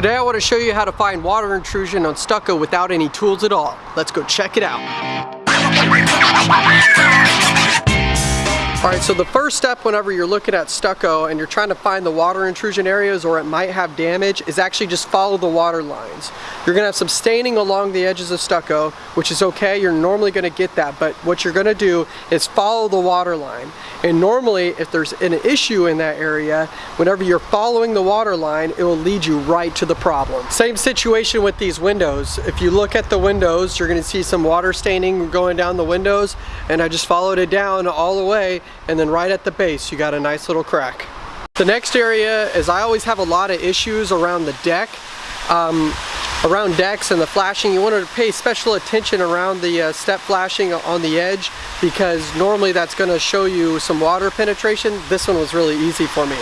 Today I want to show you how to find water intrusion on stucco without any tools at all. Let's go check it out. Alright, so the first step whenever you're looking at stucco and you're trying to find the water intrusion areas or it might have damage is actually just follow the water lines. You're to have some staining along the edges of stucco, which is okay, you're normally to get that, but what you're to do is follow the water line. And normally, if there's an issue in that area, whenever you're following the water line, it will lead you right to the problem. Same situation with these windows. If you look at the windows, you're to see some water staining going down the windows, and I just followed it down all the way and then right at the base you got a nice little crack. The next area is I always have a lot of issues around the deck. Um, around decks and the flashing, you want to pay special attention around the uh, step flashing on the edge because normally that's going to show you some water penetration. This one was really easy for me.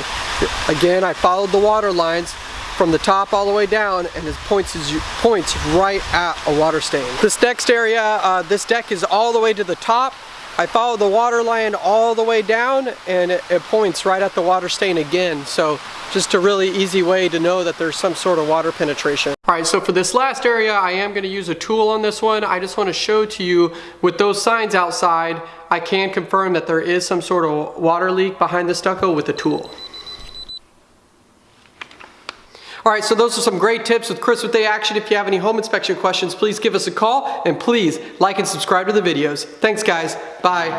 Again, I followed the water lines from the top all the way down and it points, points right at a water stain. This next area, uh, this deck is all the way to the top I follow the water line all the way down and it, it, points right at the water stain again. So just a really easy way to know that there's some sort of water penetration. All right, so for this last area, I am gonna use a tool on this one. I just wanna show to you with those signs outside, I can confirm that there is some sort of water leak behind the stucco with the tool. All right, so those are some great tips with Chris with A Action. If you have any home inspection questions, please give us a call and please like and subscribe to the videos. Thanks guys, bye.